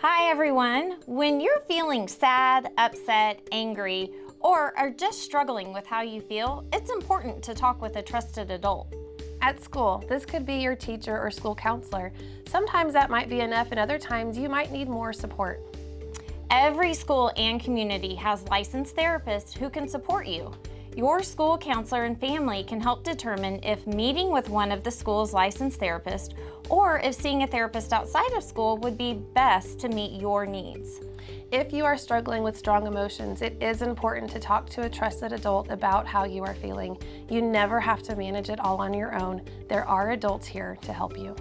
Hi everyone. When you're feeling sad, upset, angry, or are just struggling with how you feel, it's important to talk with a trusted adult. At school, this could be your teacher or school counselor. Sometimes that might be enough and other times you might need more support. Every school and community has licensed therapists who can support you. Your school counselor and family can help determine if meeting with one of the school's licensed therapists or if seeing a therapist outside of school would be best to meet your needs. If you are struggling with strong emotions, it is important to talk to a trusted adult about how you are feeling. You never have to manage it all on your own. There are adults here to help you.